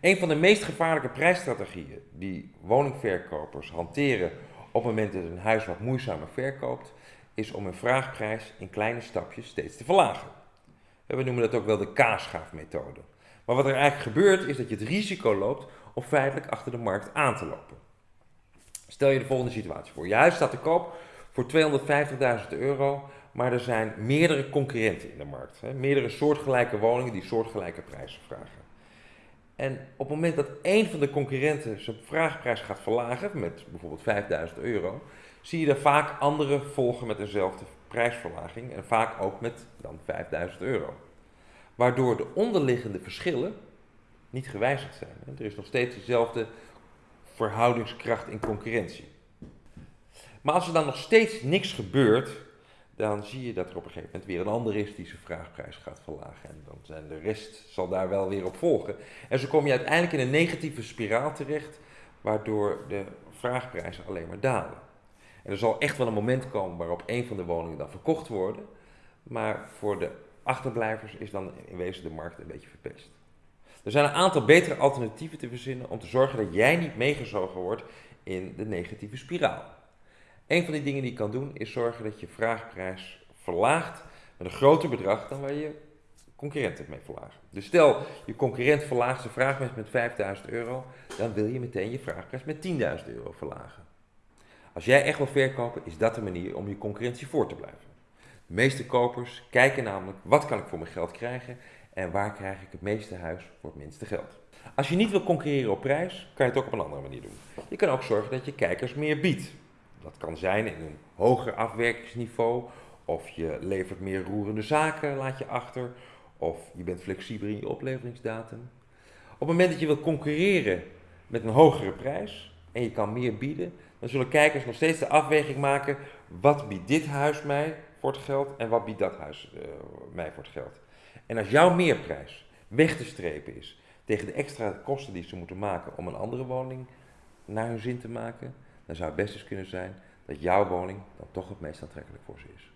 Een van de meest gevaarlijke prijsstrategieën die woningverkopers hanteren op het moment dat een huis wat moeizamer verkoopt, is om een vraagprijs in kleine stapjes steeds te verlagen. We noemen dat ook wel de kaasschaafmethode. Maar wat er eigenlijk gebeurt is dat je het risico loopt om feitelijk achter de markt aan te lopen. Stel je de volgende situatie voor. Je huis staat te koop voor 250.000 euro, maar er zijn meerdere concurrenten in de markt. Meerdere soortgelijke woningen die soortgelijke prijzen vragen. En op het moment dat één van de concurrenten zijn vraagprijs gaat verlagen, met bijvoorbeeld 5000 euro, zie je er vaak andere volgen met dezelfde prijsverlaging en vaak ook met dan 5000 euro. Waardoor de onderliggende verschillen niet gewijzigd zijn. Er is nog steeds dezelfde verhoudingskracht in concurrentie. Maar als er dan nog steeds niks gebeurt, dan zie je dat er op een gegeven moment weer een ander is die zijn vraagprijs gaat verlagen. En dan zijn de rest zal daar wel weer op volgen. En zo kom je uiteindelijk in een negatieve spiraal terecht, waardoor de vraagprijzen alleen maar dalen. En er zal echt wel een moment komen waarop een van de woningen dan verkocht worden, maar voor de achterblijvers is dan in wezen de markt een beetje verpest. Er zijn een aantal betere alternatieven te verzinnen om te zorgen dat jij niet meegezogen wordt in de negatieve spiraal. Een van die dingen die je kan doen is zorgen dat je vraagprijs verlaagt met een groter bedrag dan waar je concurrent mee verlagen. Dus stel je concurrent verlaagt zijn vraagprijs met 5000 euro, dan wil je meteen je vraagprijs met 10.000 euro verlagen. Als jij echt wil verkopen, is dat de manier om je concurrentie voor te blijven. De meeste kopers kijken namelijk wat kan ik voor mijn geld krijgen en waar krijg ik het meeste huis voor het minste geld. Als je niet wil concurreren op prijs, kan je het ook op een andere manier doen. Je kan ook zorgen dat je kijkers meer biedt. Dat kan zijn in een hoger afwerkingsniveau, of je levert meer roerende zaken, laat je achter, of je bent flexibeler in je opleveringsdatum. Op het moment dat je wilt concurreren met een hogere prijs en je kan meer bieden, dan zullen kijkers nog steeds de afweging maken, wat biedt dit huis mij voor het geld en wat biedt dat huis uh, mij voor het geld. En als jouw meerprijs weg te strepen is tegen de extra kosten die ze moeten maken om een andere woning naar hun zin te maken, dan zou het best eens kunnen zijn dat jouw woning dan toch het meest aantrekkelijk voor ze is.